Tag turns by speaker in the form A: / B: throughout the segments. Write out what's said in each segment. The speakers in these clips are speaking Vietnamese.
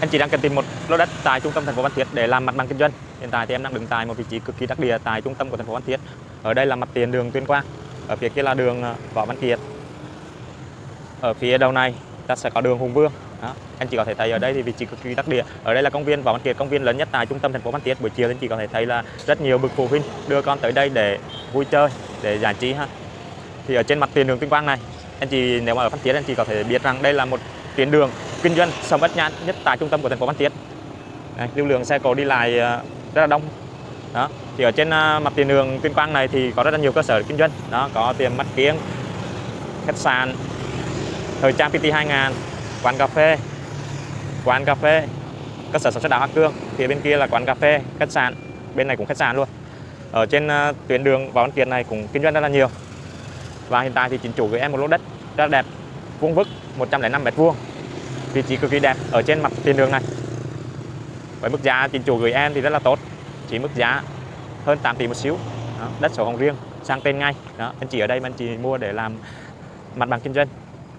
A: anh chị đang cần tìm một lô đất tại trung tâm thành phố Phan Thiết để làm mặt bằng kinh doanh. Hiện tại thì em đang đứng tại một vị trí cực kỳ đắc địa tại trung tâm của thành phố Phan Thiết. Ở đây là mặt tiền đường Tuyên Quang. Ở phía kia là đường ờ, Võ Văn Kiệt. Ở phía đầu này, ta sẽ có đường Hùng Vương. Đó. anh chị có thể thấy ở đây thì vị trí cực kỳ đắc địa. Ở đây là công viên Võ Văn Kiệt, công viên lớn nhất tại trung tâm thành phố Phan Thiết. Buổi chiều anh chị có thể thấy là rất nhiều bậc phụ huynh đưa con tới đây để vui chơi, để giải trí ha. Thì ở trên mặt tiền đường Tuyên Quang này, anh chị, nếu mà ở Phan Thiết, anh chị có thể biết rằng đây là một tuyến đường kinh doanh sầm uất nhãn nhất tại trung tâm của thành phố Phan Thiết. Lưu lượng xe cộ đi lại ờ, rất là đông. Đó, thì ở trên ờ, mặt tiền đường Tuyên Quang này thì có rất là nhiều cơ sở kinh doanh. Đó, có tiệm mắt kiếng, khách sạn, thời trang PT 2000 quán cà phê, quán cà phê, cơ sở sản xuất đá hoa cương. Phía bên kia là quán cà phê, khách sạn, bên này cũng khách sạn luôn. Ở trên ờ, tuyến đường Võ Văn Kiệt này cũng kinh doanh rất là nhiều. Và hiện tại thì chính chủ gửi em một lô đất rất là đẹp, vuông vức 105 mét vuông vị trí cực kỳ đẹp ở trên mặt tiền đường này. Với mức giá chính chủ gửi em thì rất là tốt. Chỉ mức giá hơn 8 tỷ một xíu. Đó, đất sổ hồng riêng sang tên ngay. Đó anh chị ở đây mà anh chị mua để làm mặt bằng kinh doanh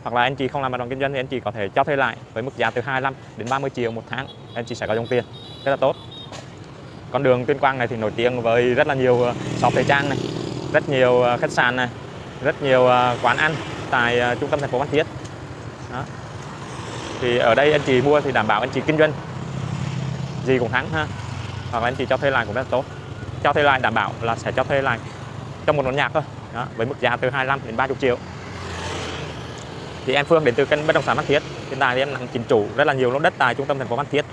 A: hoặc là anh chị không làm mặt bằng kinh doanh thì anh chị có thể cho thuê lại với mức giá từ 25 đến 30 triệu một tháng anh chị sẽ có dòng tiền. Rất là tốt. Con đường Tuyên Quang này thì nổi tiếng với rất là nhiều ờ, shop thời trang này rất nhiều ờ, khách sạn này rất nhiều ờ, quán ăn tại trung tâm thành phố Phan Thiết. Đó thì ở đây anh chị mua thì đảm bảo anh chị kinh doanh. Gì cũng thắng ha. Hoặc là anh chị cho thuê lại cũng rất là tốt. Cho thuê lại đảm bảo là sẽ cho thuê lại trong một nón nhạc thôi. Đó, với mức giá từ 25 đến 30 triệu. Thì em Phương đến từ kênh bất động sản Phan Thiết. Hiện tại thì em làm chính chủ rất là nhiều lô đất tại trung tâm thành phố Phan Thiết.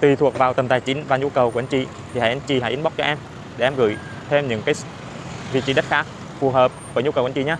A: Tùy thuộc vào tầm tài chính và nhu cầu của anh chị thì hãy anh chị hãy inbox cho em để em gửi thêm những cái vị trí đất khác phù hợp với nhu cầu của anh chị nhé.